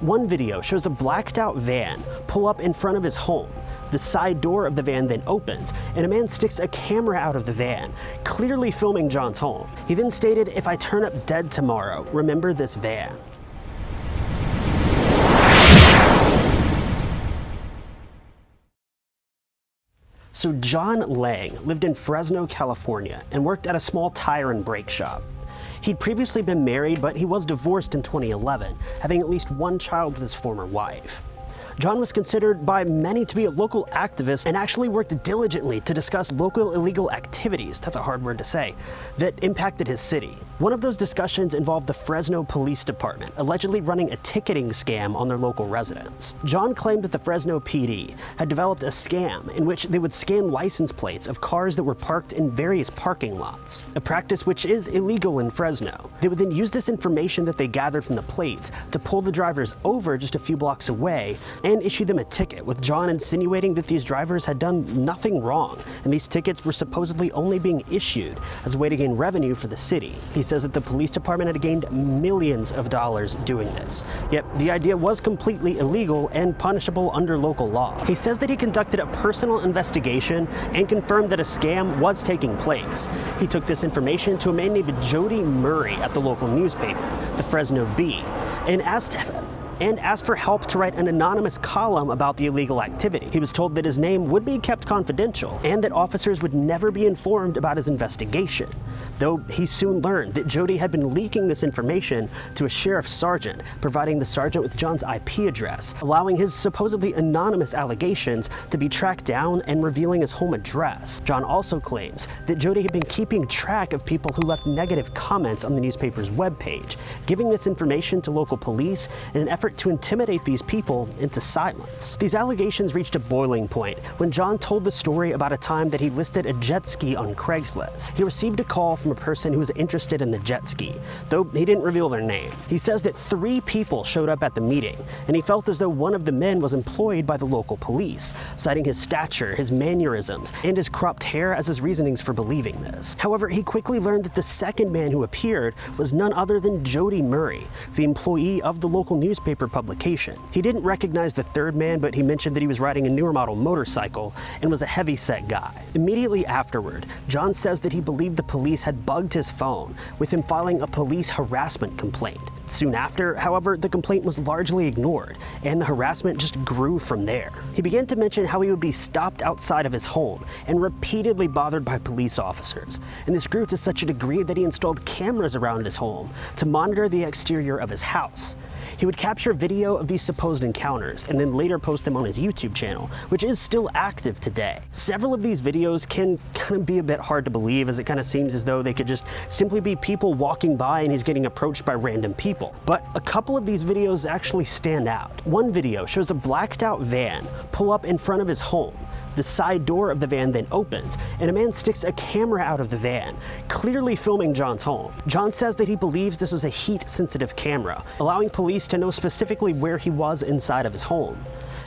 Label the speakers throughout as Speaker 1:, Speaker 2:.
Speaker 1: One video shows a blacked out van pull up in front of his home. The side door of the van then opens, and a man sticks a camera out of the van, clearly filming John's home. He then stated, if I turn up dead tomorrow, remember this van. So John Lang lived in Fresno, California, and worked at a small tire and brake shop. He'd previously been married, but he was divorced in 2011, having at least one child with his former wife. John was considered by many to be a local activist and actually worked diligently to discuss local illegal activities, that's a hard word to say, that impacted his city. One of those discussions involved the Fresno Police Department, allegedly running a ticketing scam on their local residents. John claimed that the Fresno PD had developed a scam in which they would scan license plates of cars that were parked in various parking lots, a practice which is illegal in Fresno. They would then use this information that they gathered from the plates to pull the drivers over just a few blocks away and issue them a ticket, with John insinuating that these drivers had done nothing wrong, and these tickets were supposedly only being issued as a way to gain revenue for the city. He says that the police department had gained millions of dollars doing this. Yet the idea was completely illegal and punishable under local law. He says that he conducted a personal investigation and confirmed that a scam was taking place. He took this information to a man named Jody Murray at the local newspaper, the Fresno Bee, and asked and asked for help to write an anonymous column about the illegal activity. He was told that his name would be kept confidential and that officers would never be informed about his investigation, though he soon learned that Jody had been leaking this information to a sheriff's sergeant, providing the sergeant with John's IP address, allowing his supposedly anonymous allegations to be tracked down and revealing his home address. John also claims that Jody had been keeping track of people who left negative comments on the newspaper's webpage, giving this information to local police in an effort effort to intimidate these people into silence. These allegations reached a boiling point when John told the story about a time that he listed a jet ski on Craigslist. He received a call from a person who was interested in the jet ski, though he didn't reveal their name. He says that three people showed up at the meeting, and he felt as though one of the men was employed by the local police, citing his stature, his mannerisms, and his cropped hair as his reasonings for believing this. However, he quickly learned that the second man who appeared was none other than Jody Murray, the employee of the local newspaper newspaper publication. He didn't recognize the third man, but he mentioned that he was riding a newer model motorcycle and was a heavy-set guy. Immediately afterward, John says that he believed the police had bugged his phone, with him filing a police harassment complaint. Soon after, however, the complaint was largely ignored, and the harassment just grew from there. He began to mention how he would be stopped outside of his home and repeatedly bothered by police officers, and this grew to such a degree that he installed cameras around his home to monitor the exterior of his house. He would capture video of these supposed encounters and then later post them on his YouTube channel, which is still active today. Several of these videos can kind of be a bit hard to believe as it kind of seems as though they could just simply be people walking by and he's getting approached by random people. But a couple of these videos actually stand out. One video shows a blacked out van pull up in front of his home the side door of the van then opens, and a man sticks a camera out of the van, clearly filming John's home. John says that he believes this was a heat-sensitive camera, allowing police to know specifically where he was inside of his home.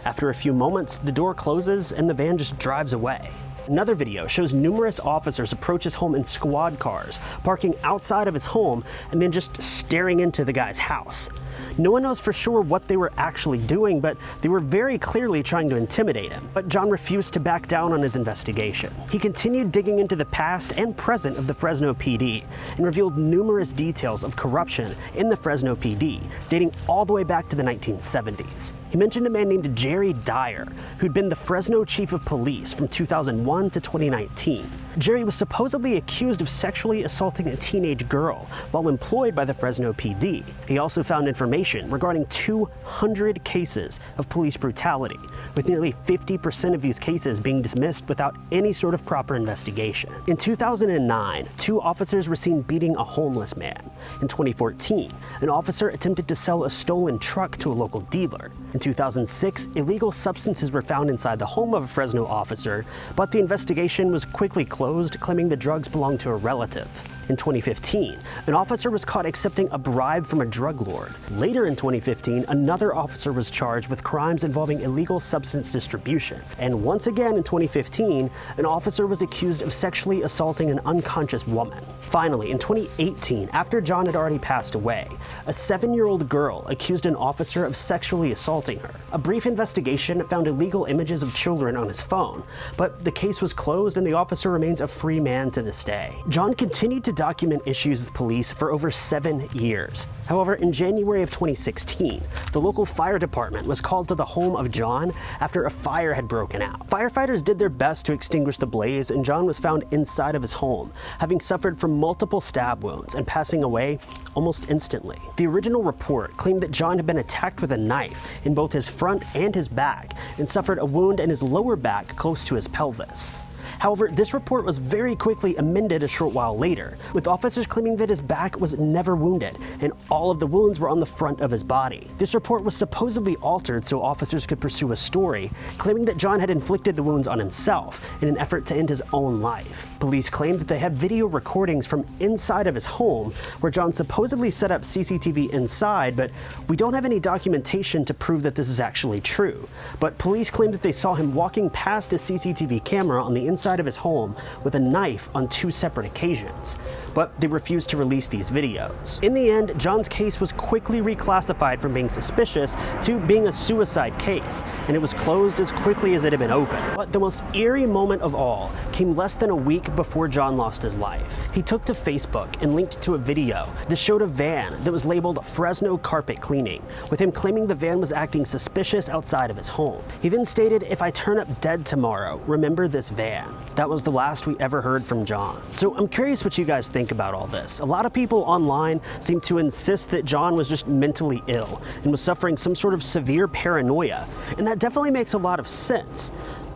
Speaker 1: After a few moments, the door closes and the van just drives away. Another video shows numerous officers approach his home in squad cars, parking outside of his home and then just staring into the guy's house. No one knows for sure what they were actually doing, but they were very clearly trying to intimidate him. But John refused to back down on his investigation. He continued digging into the past and present of the Fresno PD and revealed numerous details of corruption in the Fresno PD, dating all the way back to the 1970s. He mentioned a man named Jerry Dyer, who'd been the Fresno chief of police from 2001 to 2019. Jerry was supposedly accused of sexually assaulting a teenage girl while employed by the Fresno PD. He also found information regarding 200 cases of police brutality, with nearly 50% of these cases being dismissed without any sort of proper investigation. In 2009, two officers were seen beating a homeless man. In 2014, an officer attempted to sell a stolen truck to a local dealer. In 2006, illegal substances were found inside the home of a Fresno officer, but the investigation was quickly closed, claiming the drugs belonged to a relative. In 2015, an officer was caught accepting a bribe from a drug lord. Later in 2015, another officer was charged with crimes involving illegal substance distribution. And once again in 2015, an officer was accused of sexually assaulting an unconscious woman. Finally, in 2018, after John had already passed away, a seven-year-old girl accused an officer of sexually assaulting her. A brief investigation found illegal images of children on his phone, but the case was closed and the officer remains a free man to this day. John continued to document issues with police for over seven years. However, in January of 2016, the local fire department was called to the home of John after a fire had broken out. Firefighters did their best to extinguish the blaze and John was found inside of his home, having suffered from multiple stab wounds and passing away almost instantly. The original report claimed that John had been attacked with a knife in both his front and his back and suffered a wound in his lower back close to his pelvis. However, this report was very quickly amended a short while later, with officers claiming that his back was never wounded and all of the wounds were on the front of his body. This report was supposedly altered so officers could pursue a story, claiming that John had inflicted the wounds on himself in an effort to end his own life. Police claimed that they had video recordings from inside of his home where John supposedly set up CCTV inside, but we don't have any documentation to prove that this is actually true. But police claim that they saw him walking past a CCTV camera on the inside outside of his home with a knife on two separate occasions, but they refused to release these videos. In the end, John's case was quickly reclassified from being suspicious to being a suicide case, and it was closed as quickly as it had been opened. But the most eerie moment of all came less than a week before John lost his life. He took to Facebook and linked to a video that showed a van that was labeled Fresno Carpet Cleaning, with him claiming the van was acting suspicious outside of his home. He then stated, if I turn up dead tomorrow, remember this van. That was the last we ever heard from John. So I'm curious what you guys think about all this. A lot of people online seem to insist that John was just mentally ill and was suffering some sort of severe paranoia. And that definitely makes a lot of sense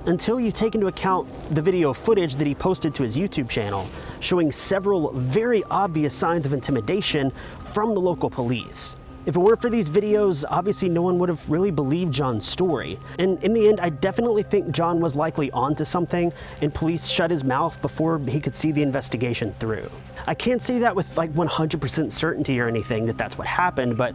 Speaker 1: until you take into account the video footage that he posted to his YouTube channel showing several very obvious signs of intimidation from the local police. If it weren't for these videos, obviously no one would have really believed John's story. And in the end, I definitely think John was likely onto something and police shut his mouth before he could see the investigation through. I can't say that with like 100% certainty or anything that that's what happened, but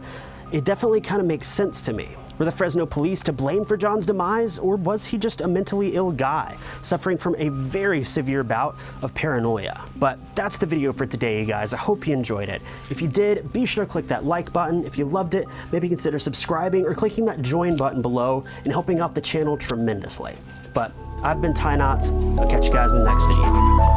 Speaker 1: it definitely kind of makes sense to me. Were the Fresno police to blame for John's demise, or was he just a mentally ill guy, suffering from a very severe bout of paranoia? But that's the video for today, you guys. I hope you enjoyed it. If you did, be sure to click that like button. If you loved it, maybe consider subscribing or clicking that join button below and helping out the channel tremendously. But I've been Ty Knots. I'll catch you guys in the next video.